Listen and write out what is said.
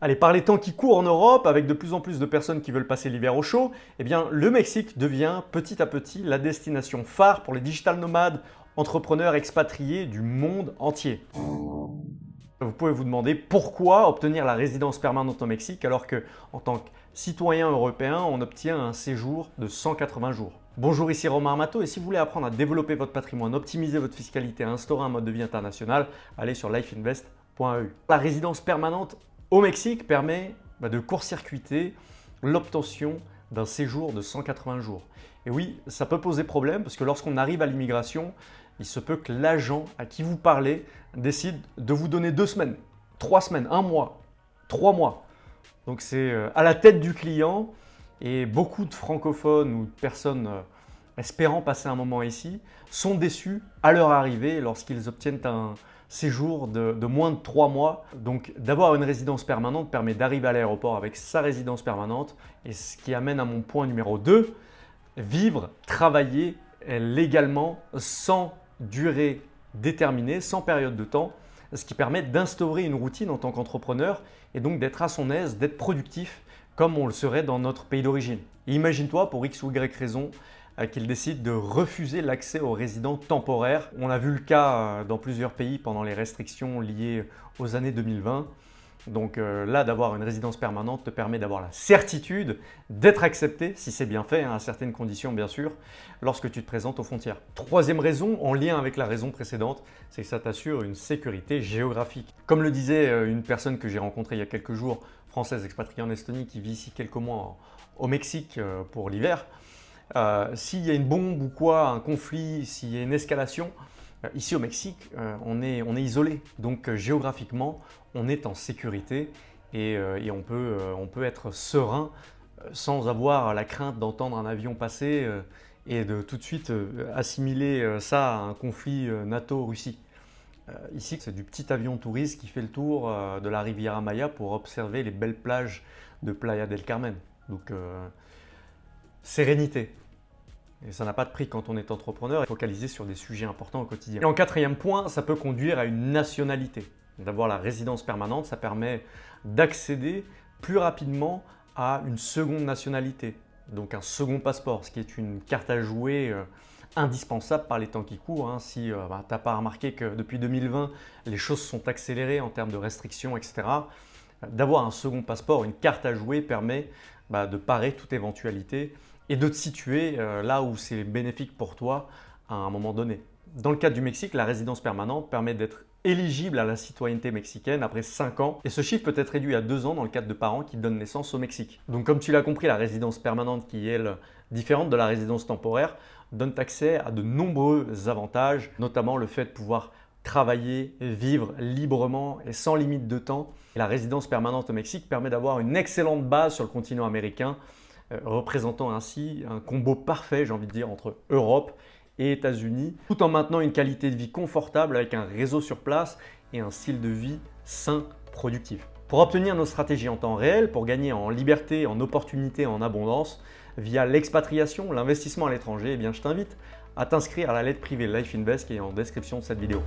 Allez, par les temps qui courent en Europe, avec de plus en plus de personnes qui veulent passer l'hiver au chaud, eh le Mexique devient petit à petit la destination phare pour les digital nomades, entrepreneurs expatriés du monde entier. Vous pouvez vous demander pourquoi obtenir la résidence permanente au Mexique alors que, en tant que citoyen européen, on obtient un séjour de 180 jours. Bonjour, ici Romain Armato et si vous voulez apprendre à développer votre patrimoine, optimiser votre fiscalité, instaurer un mode de vie international, allez sur lifeinvest.eu. La résidence permanente au Mexique permet bah, de court-circuiter l'obtention d'un séjour de 180 jours. Et oui, ça peut poser problème parce que lorsqu'on arrive à l'immigration, il se peut que l'agent à qui vous parlez décide de vous donner deux semaines, trois semaines, un mois, trois mois. Donc c'est euh, à la tête du client et beaucoup de francophones ou de personnes euh, espérant passer un moment ici sont déçus à leur arrivée lorsqu'ils obtiennent un, séjour de, moins de trois mois. Donc d'avoir une résidence permanente permet d'arriver à l'aéroport avec sa résidence permanente et ce qui amène à mon point numéro 2, vivre, travailler légalement sans durée déterminée, sans période de temps, ce qui permet d'instaurer une routine en tant qu'entrepreneur et donc d'être à son aise, d'être productif comme on le serait dans notre pays d'origine. Imagine-toi pour X ou Y raison, euh, qu'il décide de refuser l'accès aux résidents temporaires. On a vu le cas euh, dans plusieurs pays pendant les restrictions liées aux années 2020. Donc euh, là, d'avoir une résidence permanente te permet d'avoir la certitude d'être accepté, si c'est bien fait, hein, à certaines conditions bien sûr, lorsque tu te présentes aux frontières. Troisième raison, en lien avec la raison précédente, c'est que ça t'assure une sécurité géographique. Comme le disait une personne que j'ai rencontrée il y a quelques jours, française expatriée en Estonie, qui vit ici quelques mois au Mexique pour l'hiver, euh, s'il y a une bombe ou quoi, un conflit, s'il y a une escalation, euh, ici au Mexique, euh, on, est, isolé. Donc géographiquement, on est en sécurité et, on, peut, on peut être serein sans avoir la crainte d'entendre un avion passer et de tout de suite assimiler ça à un conflit NATO-Russie. Ici, c'est du petit avion touriste qui fait le tour de la rivière Maya pour observer les belles plages de Playa del Carmen. Donc, sérénité. Et ça n'a pas de prix quand on est entrepreneur et focalisé sur des sujets importants au quotidien. Et en quatrième point, ça peut conduire à une nationalité. D'avoir la résidence permanente, ça permet d'accéder plus rapidement à une seconde nationalité, donc un second passeport, ce qui est une carte à jouer euh, indispensable par les temps qui courent. Hein. Si euh, bah, tu n'as pas remarqué que depuis 2020, les choses sont accélérées en termes de restrictions, etc., d'avoir un second passeport, une carte à jouer permet bah, de parer toute éventualité et de te situer euh, là où c'est bénéfique pour toi à un moment donné. Dans le cas du Mexique, la résidence permanente permet d'être éligible à la citoyenneté mexicaine après 5 ans et ce chiffre peut être réduit à 2 ans dans le cadre de parents qui donnent naissance au Mexique. Donc comme tu l'as compris, la résidence permanente qui est elle, différente de la résidence temporaire donne accès à de nombreux avantages, notamment le fait de pouvoir travailler, vivre librement et sans limite de temps. La résidence permanente au Mexique permet d'avoir une excellente base sur le continent américain euh, représentant ainsi un combo parfait, j'ai envie de dire, entre Europe et États-Unis, tout en maintenant une qualité de vie confortable avec un réseau sur place et un style de vie sain, productif. Pour obtenir nos stratégies en temps réel, pour gagner en liberté, en opportunité, en abondance, via l'expatriation, l'investissement à l'étranger, eh bien je t'invite à t'inscrire à la lettre privée Life Invest qui est en description de cette vidéo.